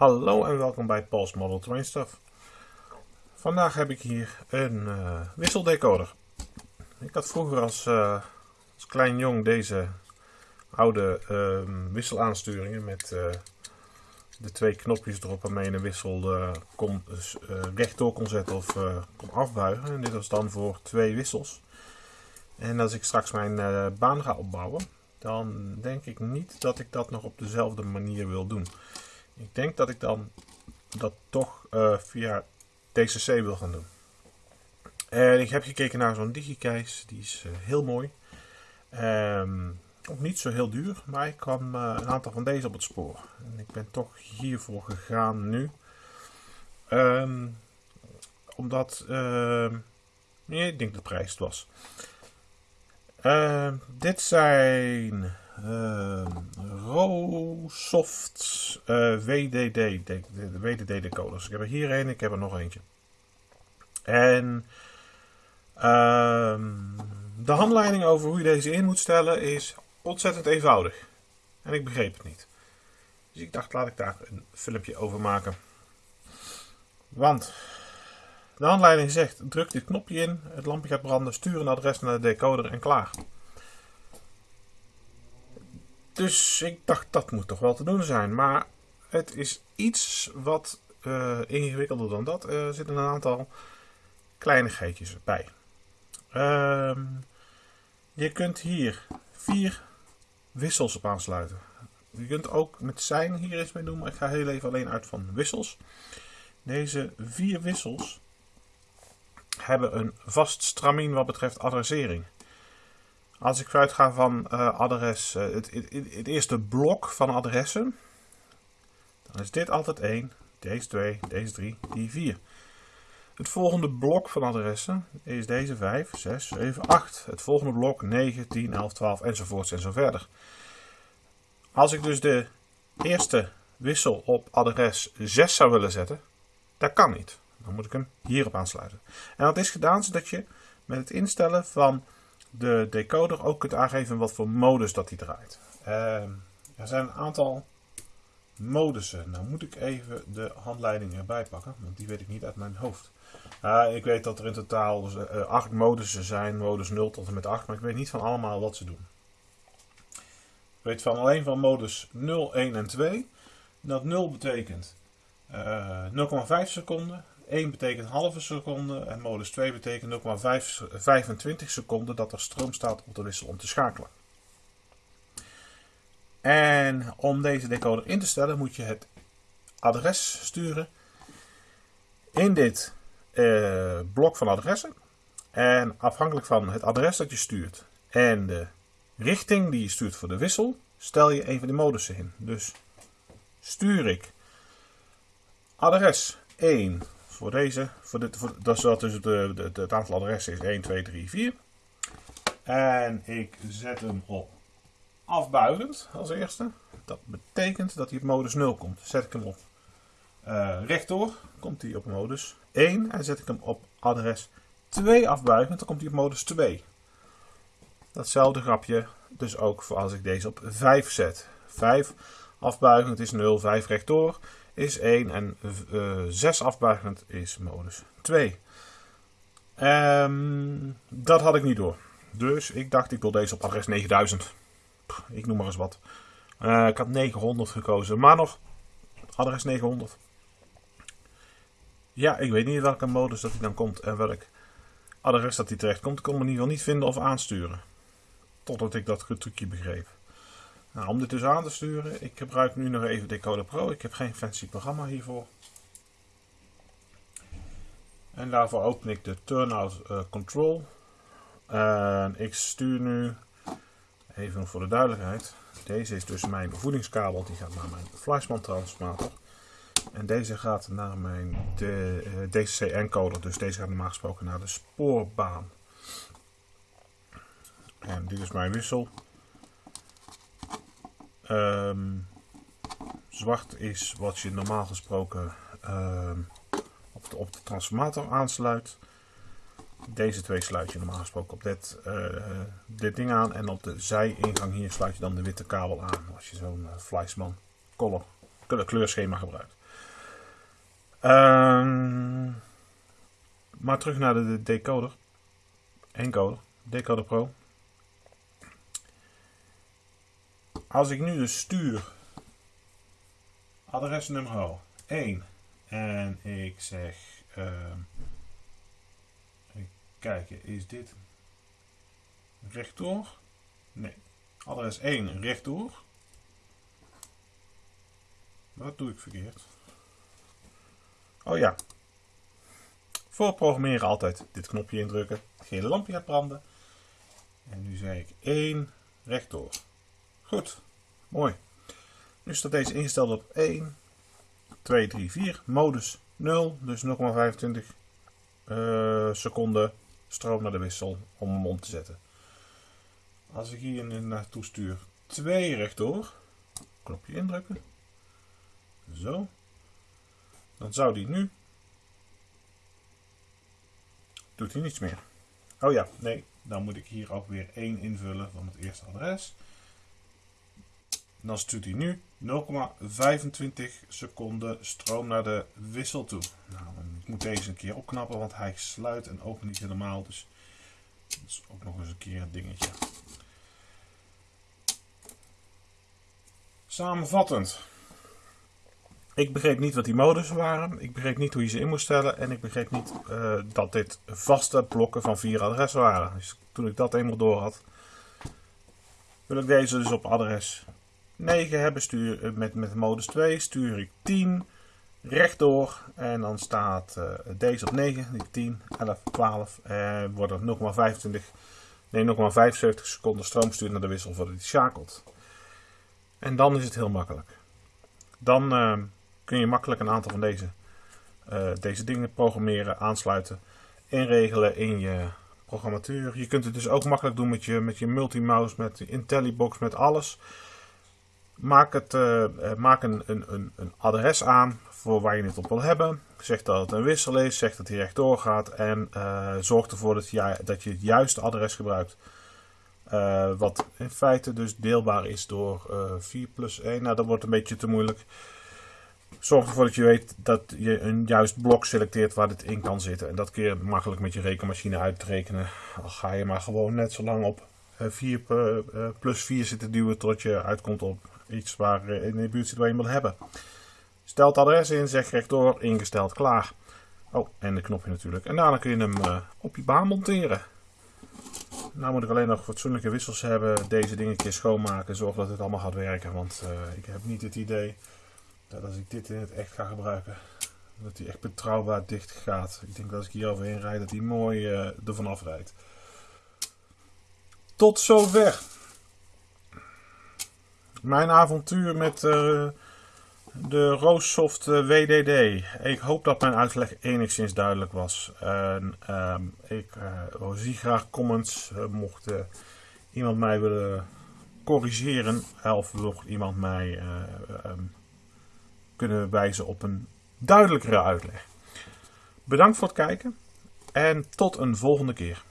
Hallo en welkom bij Paul's Model Train Stuff. Vandaag heb ik hier een uh, wisseldecoder. Ik had vroeger als, uh, als klein jong deze oude uh, wisselaansturingen met uh, de twee knopjes erop waarmee je een wissel kon, rechtdoor kon zetten of kon afbuigen. En dit was dan voor twee wissels. En als ik straks mijn baan ga opbouwen, dan denk ik niet dat ik dat nog op dezelfde manier wil doen. Ik denk dat ik dan dat toch uh, via TCC wil gaan doen. En ik heb gekeken naar zo'n digikeis, die is uh, heel mooi. Um, ook niet zo heel duur, maar ik kwam uh, een aantal van deze op het spoor. En ik ben toch hiervoor gegaan nu. Um, omdat, nee, ik denk de prijs het was. dit zijn uh, Rosoft uh, WDD, de, decoders. Ik heb er hier een, ik heb er nog eentje. En uh, de handleiding over hoe je deze in moet stellen is ontzettend eenvoudig. En ik begreep het niet. Dus ik dacht, laat ik daar een filmpje over maken. Want de handleiding zegt, druk dit knopje in, het lampje gaat branden, stuur een adres naar de decoder en klaar. Dus ik dacht dat moet toch wel te doen zijn. Maar het is iets wat uh, ingewikkelder dan dat. Er zitten een aantal kleinigheidjes bij. Uh, je kunt hier vier wissels op aansluiten. Je kunt ook met zijn hier eens mee doen, maar ik ga heel even alleen uit van wissels. Deze vier wissels hebben een vast stramien wat betreft adressering. Als ik uitga van uh, adres, uh, het, het, eerste blok van adressen, dan is dit altijd 1, deze 2, deze 3, die 4. Het volgende blok van adressen is deze 5, 6, 7, 8. Het volgende blok 9, 10, 11, 12 enzovoorts en zo verder. Als ik dus de eerste wissel op adres 6 zou willen zetten, dat kan niet. Dan moet ik hem hierop aansluiten. En dat is gedaan zodat je met het instellen van de decoder ook kunt aangeven wat voor modus dat hij draait. Uh, er zijn een aantal modussen. Nou moet ik even de handleiding erbij pakken, want die weet ik niet uit mijn hoofd. Uh, ik weet dat er in totaal dus, uh, acht modussen zijn, modus 0 tot en met 8, maar ik weet niet van allemaal wat ze doen. Ik weet van alleen van modus 0, 1 en 2 dat 0 betekent 0,5 eh, seconden, 1 betekent halve seconde en modus 2 betekent 0,25 seconden dat er stroom staat op de wissel om te schakelen. En om deze decoder in te stellen moet je het adres sturen in dit eh, blok van adressen. En afhankelijk van het adres dat je stuurt en de richting die je stuurt voor de wissel, stel je een van die modussen in. Dus stuur ik adres 1 voor deze. Voor dat is dus de, de, het aantal adressen is 1, 2, 3, 4. En ik zet hem op afbuigend als eerste. Dat betekent dat hij op modus 0 komt. Zet ik hem op uh, rechtdoor, komt hij op modus 1. En zet ik hem op adres 2 afbuigend, dan komt hij op modus 2. Datzelfde grapje dus ook voor als ik deze op 5 zet. 5 afbuigend is 0, 5 rechtdoor is 1 en uh, 6 afbuigend is modus 2. Um, dat had ik niet door. Dus ik dacht ik wil deze op adres 9000. Pff, ik noem maar eens wat. Uh, ik had 900 gekozen, maar nog adres 900. Ja, ik weet niet welke modus dat hij dan komt en welk adres dat hij terecht komt. Ik kon me in ieder geval niet vinden of aansturen. Totdat ik dat trucje begreep. Nou, om dit dus aan te sturen, ik gebruik nu nog even Decoder Pro. Ik heb geen fancy programma hiervoor. En daarvoor open ik de Turnout uh, Control. En ik stuur nu, even voor de duidelijkheid, deze is dus mijn voedingskabel, die gaat naar mijn Fleischmann transformator. En deze gaat naar mijn uh, eh, DCC encoder, dus deze gaat normaal gesproken naar de spoorbaan. En dit is mijn wissel. Um, zwart is wat je normaal gesproken um, op, de, op, de, transformator aansluit. Deze twee sluit je normaal gesproken op dit, uh, dit ding aan. En op de zijingang hier sluit je dan de witte kabel aan. Als je zo'n uh, Fleischmann color, kleurschema gebruikt. Ehm, maar terug naar de decoder. Encoder. Decoder Pro. Als ik nu dus stuur adresnummer 1 en ik zeg uh, kijken, is dit rechtdoor? Nee. Adres 1 rechtdoor. Wat doe ik verkeerd? Oh ja. Voor programmeren altijd dit knopje indrukken. Gele lampje gaat branden. En nu zeg ik 1 rechtdoor. Goed. Mooi. Nu staat deze ingesteld op 1, 2, 3, 4. Modus 0. Dus 0,25 uh, seconden stroom naar de wissel om hem om te zetten. Als ik hier naartoe stuur 2 rechtdoor. Knopje indrukken. Zo. Dan zou die nu... Doet hij niets meer. Oh ja, nee. Dan moet ik hier ook weer 1 invullen van het eerste adres. Dan stuurt hij nu 0,25 seconden stroom naar de wissel toe. Nou, ik moet deze een keer opknappen, want hij sluit en opent niet helemaal. Dus dat is ook nog eens een keer een dingetje. Samenvattend. Ik begreep niet wat die modussen waren. Ik begreep niet hoe je ze in moest stellen. En ik begreep niet uh, dat dit vaste blokken van vier adressen waren. Dus toen ik dat eenmaal door had, wil ik deze dus op adres 9 hebben. Stuur, uh, met, met modus 2 stuur ik 10 rechtdoor. En dan staat uh, deze op 9, die 10, 11, 12. En wordt er 0,25, nee 0,75 seconden stroom sturen naar de wissel voordat hij schakelt. En dan is het heel makkelijk. Dan kun je makkelijk een aantal van deze, uh, deze dingen programmeren, aansluiten, inregelen in je programmatuur. Je kunt het dus ook makkelijk doen met je, met je multimouse, met de IntelliBox, met alles. Maak, het, uh, maak een, een, een, adres aan voor waar je het op wil hebben. Zeg dat het een wissel is, zeg dat hij rechtdoor gaat en uh, zorg ervoor dat je, dat je het juiste adres gebruikt. Wat in feite dus deelbaar is door 4 plus 1. Nou, dat wordt een beetje te moeilijk. Zorg ervoor dat je weet dat je een juist blok selecteert waar dit in kan zitten. En dat kun je makkelijk met je rekenmachine uitrekenen. Al ga je maar gewoon net zo lang op 4 eh, eh, plus 4 zitten duwen tot je uitkomt op iets waar eh, in de buurt zit waar je wil hebben. Stel het adres in, zeg rechtdoor, ingesteld, klaar. Oh, en de knopje natuurlijk. En daarna kun je hem op je baan monteren. Nou moet ik alleen nog fatsoenlijke wissels hebben, deze dingetjes schoonmaken, zorg dat het allemaal gaat werken. Want uh, ik heb niet het idee dat als ik dit in het echt ga gebruiken, dat hij echt betrouwbaar dicht gaat. Ik denk dat als ik hier overheen rijd, dat hij mooi uh, ervan afrijdt. Tot zover. Mijn avontuur met uh, de Roossoft uh, WDD. Ik hoop dat mijn uitleg enigszins duidelijk was. En, uh, ik zie graag comments. mocht iemand mij willen corrigeren of mocht iemand mij um, kunnen wijzen op een duidelijkere uitleg. Bedankt voor het kijken en tot een volgende keer.